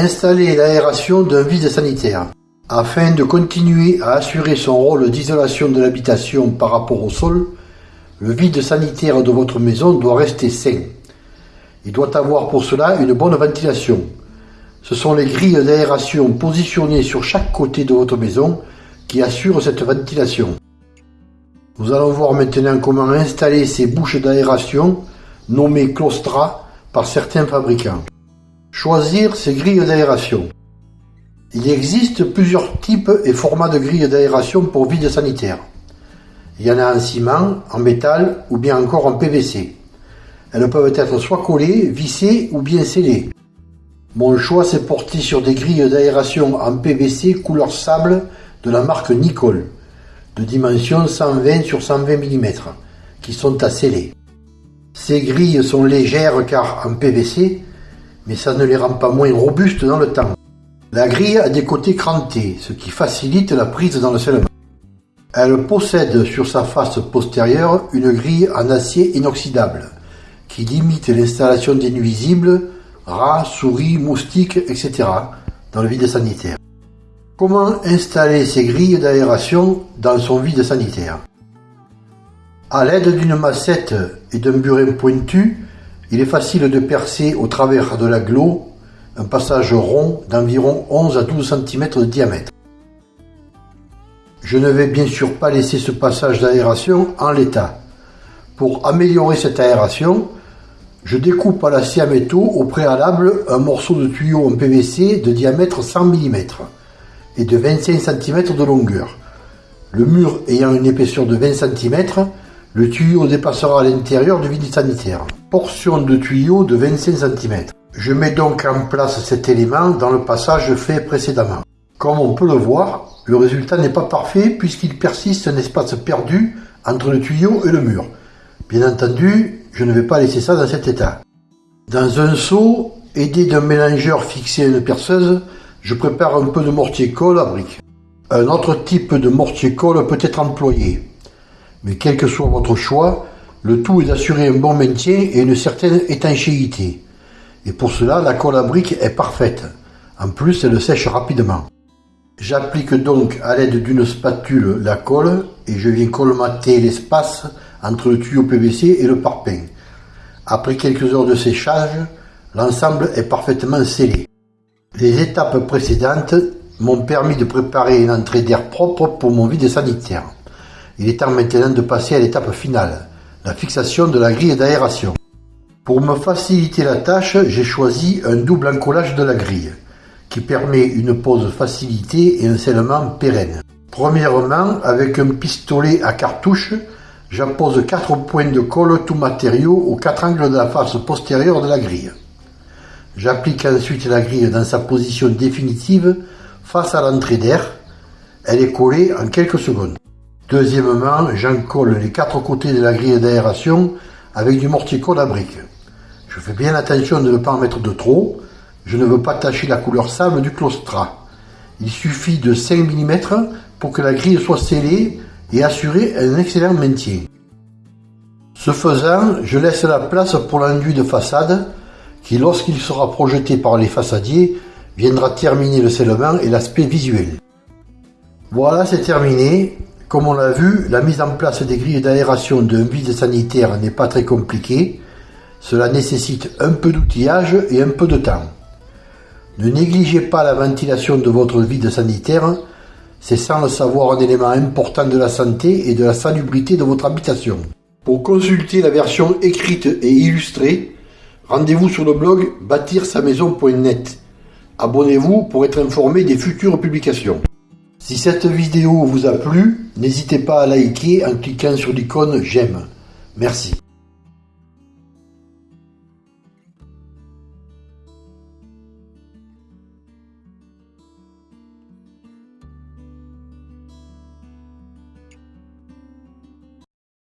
Installer l'aération d'un vide sanitaire. Afin de continuer à assurer son rôle d'isolation de l'habitation par rapport au sol, le vide sanitaire de votre maison doit rester sain. Il doit avoir pour cela une bonne ventilation. Ce sont les grilles d'aération positionnées sur chaque côté de votre maison qui assurent cette ventilation. Nous allons voir maintenant comment installer ces bouches d'aération nommées claustra par certains fabricants. Choisir ces grilles d'aération. Il existe plusieurs types et formats de grilles d'aération pour vide sanitaire. Il y en a en ciment, en métal ou bien encore en PVC. Elles peuvent être soit collées, vissées ou bien scellées. Mon choix s'est porté sur des grilles d'aération en PVC couleur sable de la marque Nicole, de dimension 120 sur 120 mm, qui sont à sceller. Ces grilles sont légères car en PVC, mais ça ne les rend pas moins robustes dans le temps. La grille a des côtés crantés, ce qui facilite la prise dans le scellement. Elle possède sur sa face postérieure une grille en acier inoxydable, qui limite l'installation des nuisibles, rats, souris, moustiques, etc. dans le vide sanitaire. Comment installer ces grilles d'aération dans son vide sanitaire? À l'aide d'une massette et d'un burin pointu, il est facile de percer au travers de la glo un passage rond d'environ 11 à 12 cm de diamètre. Je ne vais bien sûr pas laisser ce passage d'aération en l'état. Pour améliorer cette aération, je découpe à la scie à métaux au préalable un morceau de tuyau en PVC de diamètre 100 mm et de 25 cm de longueur. Le mur ayant une épaisseur de 20 cm, le tuyau dépassera l'intérieur du vide sanitaire. Portion de tuyau de 25 cm. Je mets donc en place cet élément dans le passage fait précédemment. Comme on peut le voir, le résultat n'est pas parfait puisqu'il persiste un espace perdu entre le tuyau et le mur. Bien entendu, je ne vais pas laisser ça dans cet état. Dans un seau, aidé d'un mélangeur fixé à une perceuse, je prépare un peu de mortier-colle à briques. Un autre type de mortier-colle peut être employé. Mais quel que soit votre choix, le tout est d'assurer un bon maintien et une certaine étanchéité. Et pour cela, la colle à briques est parfaite. En plus, elle sèche rapidement. J'applique donc à l'aide d'une spatule la colle et je viens colmater l'espace entre le tuyau PVC et le parpaing. Après quelques heures de séchage, l'ensemble est parfaitement scellé. Les étapes précédentes m'ont permis de préparer une entrée d'air propre pour mon vide sanitaire. Il est temps maintenant de passer à l'étape finale, la fixation de la grille d'aération. Pour me faciliter la tâche, j'ai choisi un double encollage de la grille qui permet une pose facilitée et un scellement pérenne. Premièrement, avec un pistolet à cartouche, j'appose quatre points de colle tout matériau aux quatre angles de la face postérieure de la grille. J'applique ensuite la grille dans sa position définitive face à l'entrée d'air. Elle est collée en quelques secondes. Deuxièmement, j'encolle les quatre côtés de la grille d'aération avec du mortier-colle à briques. Je fais bien attention de ne pas en mettre de trop, je ne veux pas tacher la couleur sable du claustra. Il suffit de 5 mm pour que la grille soit scellée et assurer un excellent maintien. Ce faisant, je laisse la place pour l'enduit de façade qui, lorsqu'il sera projeté par les façadiers, viendra terminer le scellement et l'aspect visuel. Voilà, c'est terminé. Comme on l'a vu, la mise en place des grilles d'aération d'un vide sanitaire n'est pas très compliquée. Cela nécessite un peu d'outillage et un peu de temps. Ne négligez pas la ventilation de votre vide sanitaire, c'est sans le savoir un élément important de la santé et de la salubrité de votre habitation. Pour consulter la version écrite et illustrée, rendez-vous sur le blog bâtir-sa-maison.net. Abonnez-vous pour être informé des futures publications. Si cette vidéo vous a plu, n'hésitez pas à liker en cliquant sur l'icône j'aime. Merci.